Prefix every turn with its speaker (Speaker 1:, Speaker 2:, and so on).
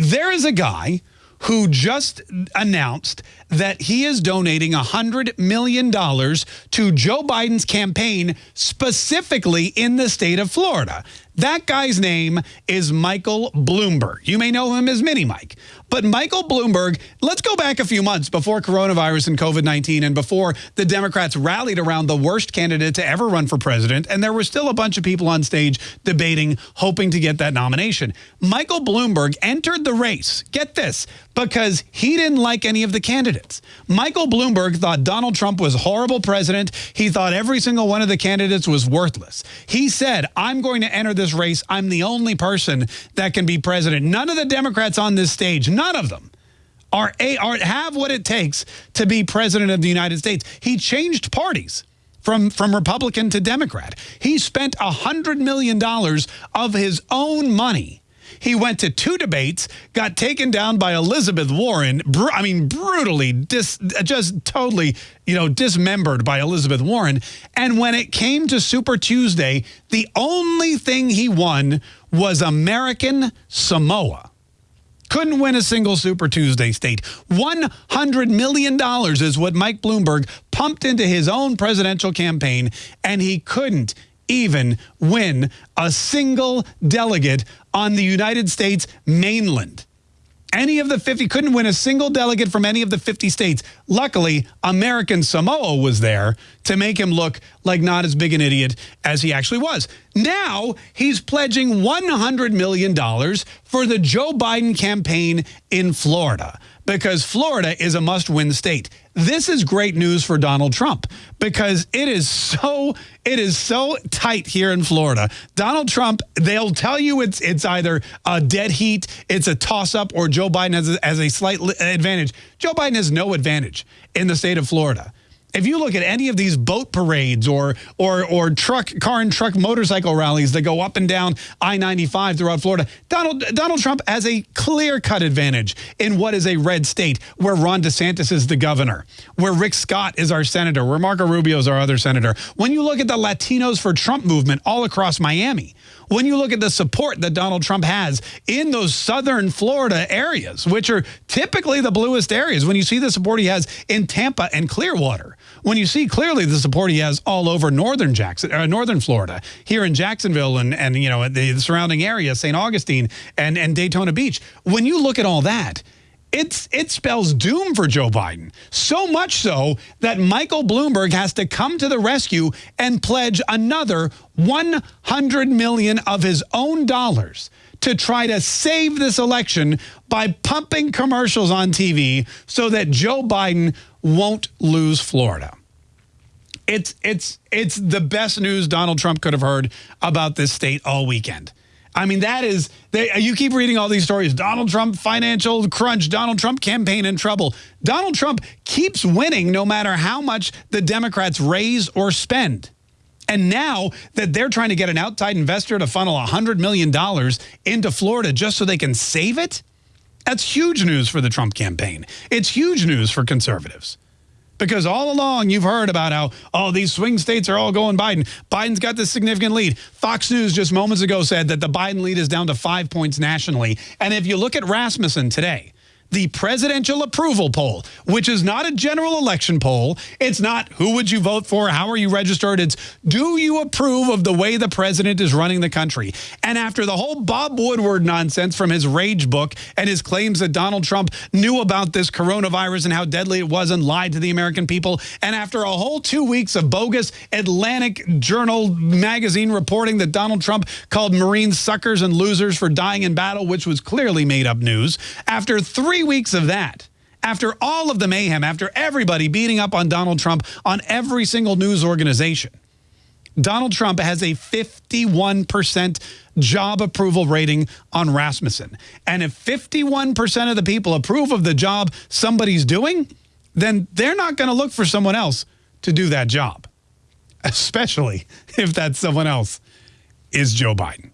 Speaker 1: there is a guy who just announced that he is donating $100 million to Joe Biden's campaign, specifically in the state of Florida. That guy's name is Michael Bloomberg. You may know him as Mini Mike. But Michael Bloomberg, let's go back a few months before coronavirus and COVID-19 and before the Democrats rallied around the worst candidate to ever run for president. And there were still a bunch of people on stage debating, hoping to get that nomination. Michael Bloomberg entered the race, get this, because he didn't like any of the candidates. Michael Bloomberg thought Donald Trump was a horrible president. He thought every single one of the candidates was worthless. He said, I'm going to enter this race. I'm the only person that can be president. None of the Democrats on this stage, none of them are, a, are have what it takes to be president of the United States. He changed parties from, from Republican to Democrat. He spent $100 million of his own money. He went to two debates, got taken down by Elizabeth Warren. I mean, brutally, dis, just totally, you know, dismembered by Elizabeth Warren. And when it came to Super Tuesday, the only thing he won was American Samoa couldn't win a single Super Tuesday state. $100 million is what Mike Bloomberg pumped into his own presidential campaign, and he couldn't even win a single delegate on the United States mainland. Any of the 50 couldn't win a single delegate from any of the 50 states. Luckily, American Samoa was there to make him look like not as big an idiot as he actually was. Now he's pledging $100 million for the Joe Biden campaign in Florida because Florida is a must-win state. This is great news for Donald Trump because it is so it is so tight here in Florida. Donald Trump, they'll tell you it's it's either a dead heat, it's a toss-up, or Joe Biden has a, has a slight advantage. Joe Biden has no advantage in the state of Florida. If you look at any of these boat parades or or or truck car and truck motorcycle rallies that go up and down I-95 throughout Florida, Donald Donald Trump has a clear-cut advantage in what is a red state where Ron DeSantis is the governor, where Rick Scott is our senator, where Marco Rubio is our other senator. When you look at the Latinos for Trump movement all across Miami, when you look at the support that Donald Trump has in those southern Florida areas, which are typically the bluest areas, when you see the support he has in Tampa and Clearwater, when you see clearly the support he has all over northern Jackson, uh, northern Florida, here in Jacksonville and, and you know, the, surrounding area, St. Augustine and, and Daytona Beach, when you look at all that, it's, it spells doom for Joe Biden. So much so that Michael Bloomberg has to come to the rescue and pledge another 100 million of his own dollars to try to save this election by pumping commercials on TV so that Joe Biden won't lose Florida. It's, it's, it's the best news Donald Trump could have heard about this state all weekend. I mean, that is, they, you keep reading all these stories. Donald Trump financial crunch, Donald Trump campaign in trouble. Donald Trump keeps winning no matter how much the Democrats raise or spend. And now that they're trying to get an outside investor to funnel $100 million into Florida just so they can save it, that's huge news for the Trump campaign. It's huge news for conservatives. Because all along you've heard about how, oh, these swing states are all going Biden. Biden's got this significant lead. Fox News just moments ago said that the Biden lead is down to five points nationally. And if you look at Rasmussen today, the presidential approval poll, which is not a general election poll. It's not who would you vote for? How are you registered? It's do you approve of the way the president is running the country? And after the whole Bob Woodward nonsense from his rage book and his claims that Donald Trump knew about this coronavirus and how deadly it was and lied to the American people, and after a whole two weeks of bogus Atlantic Journal magazine reporting that Donald Trump called Marines suckers and losers for dying in battle, which was clearly made up news, after three three weeks of that, after all of the mayhem, after everybody beating up on Donald Trump on every single news organization, Donald Trump has a 51% job approval rating on Rasmussen. And if 51% of the people approve of the job somebody's doing, then they're not going to look for someone else to do that job, especially if that someone else is Joe Biden.